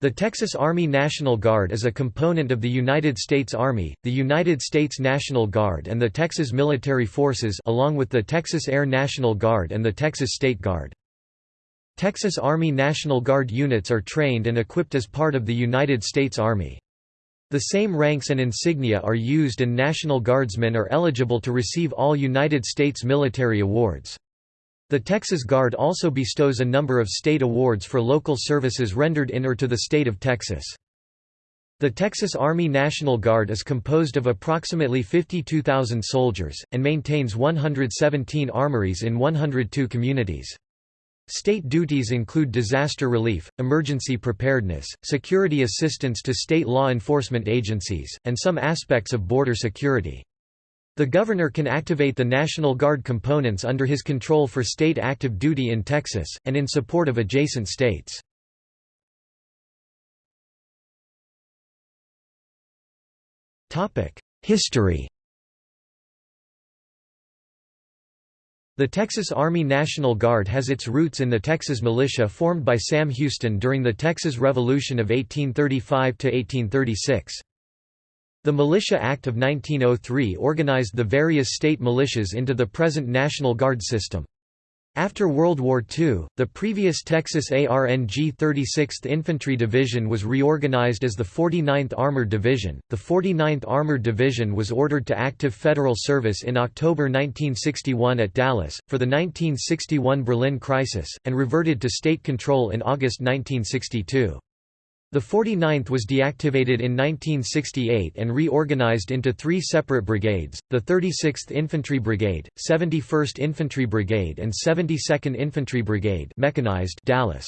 The Texas Army National Guard is a component of the United States Army, the United States National Guard and the Texas Military Forces along with the Texas Air National Guard and the Texas State Guard. Texas Army National Guard units are trained and equipped as part of the United States Army. The same ranks and insignia are used and National Guardsmen are eligible to receive all United States military awards. The Texas Guard also bestows a number of state awards for local services rendered in or to the state of Texas. The Texas Army National Guard is composed of approximately 52,000 soldiers, and maintains 117 armories in 102 communities. State duties include disaster relief, emergency preparedness, security assistance to state law enforcement agencies, and some aspects of border security. The governor can activate the National Guard components under his control for state active duty in Texas, and in support of adjacent states. History The Texas Army National Guard has its roots in the Texas militia formed by Sam Houston during the Texas Revolution of 1835–1836. The Militia Act of 1903 organized the various state militias into the present National Guard system. After World War II, the previous Texas ARNG 36th Infantry Division was reorganized as the 49th Armored Division. The 49th Armored Division was ordered to active federal service in October 1961 at Dallas, for the 1961 Berlin crisis, and reverted to state control in August 1962. The 49th was deactivated in 1968 and reorganized into three separate brigades, the 36th Infantry Brigade, 71st Infantry Brigade and 72nd Infantry Brigade mechanized Dallas.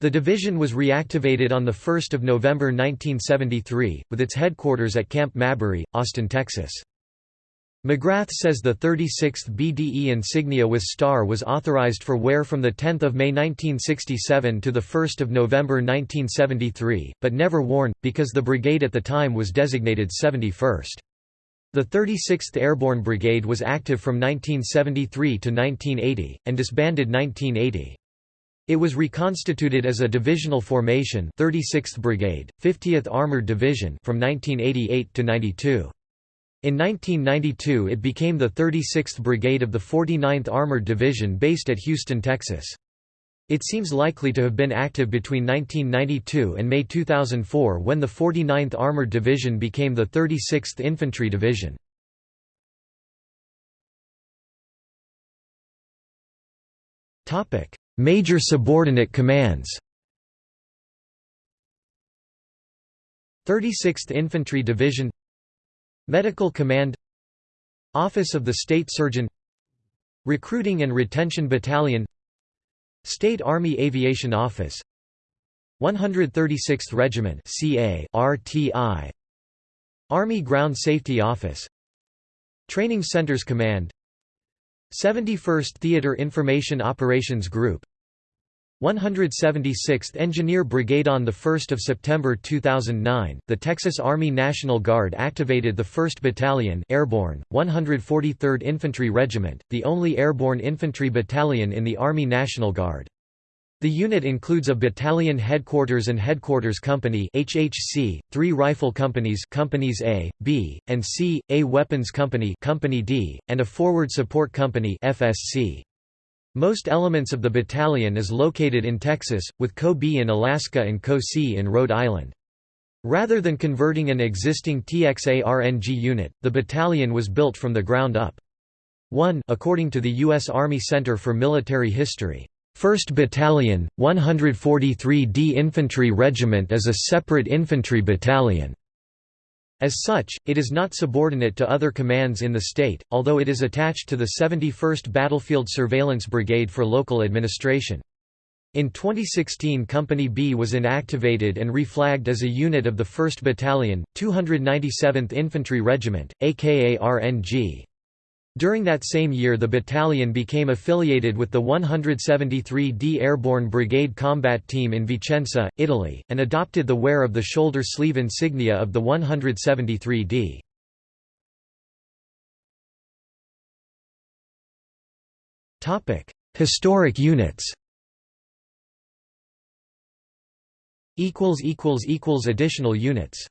The division was reactivated on 1 November 1973, with its headquarters at Camp Mabry, Austin, Texas. McGrath says the 36th BDE insignia with star was authorized for wear from 10 May 1967 to 1 November 1973, but never worn, because the brigade at the time was designated 71st. The 36th Airborne Brigade was active from 1973 to 1980, and disbanded 1980. It was reconstituted as a divisional formation 36th Brigade, 50th Armored Division from 1988 to 92. In 1992 it became the 36th Brigade of the 49th Armored Division based at Houston, Texas. It seems likely to have been active between 1992 and May 2004 when the 49th Armored Division became the 36th Infantry Division. Major subordinate commands 36th Infantry Division Medical Command Office of the State Surgeon Recruiting and Retention Battalion State Army Aviation Office 136th Regiment CA RTI Army Ground Safety Office Training Centers Command 71st Theater Information Operations Group 176th Engineer Brigade On 1 September 2009, the Texas Army National Guard activated the 1st Battalion Airborne, 143rd Infantry Regiment, the only airborne infantry battalion in the Army National Guard. The unit includes a battalion headquarters and headquarters company HHC, three rifle companies companies A, B, and C, a weapons company company D, and a forward support company FSC. Most elements of the battalion is located in Texas, with Co B in Alaska and Co C in Rhode Island. Rather than converting an existing TXA-RNG unit, the battalion was built from the ground up. 1 according to the U.S. Army Center for Military History, 1st Battalion, 143d Infantry Regiment is a separate infantry battalion. As such, it is not subordinate to other commands in the state, although it is attached to the 71st Battlefield Surveillance Brigade for local administration. In 2016 Company B was inactivated and reflagged as a unit of the 1st Battalion, 297th Infantry Regiment, aka RNG. During that same year the battalion became affiliated with the 173d Airborne Brigade Combat Team in Vicenza, Italy, and adopted the wear of the shoulder sleeve insignia of the 173d. Historic units Additional units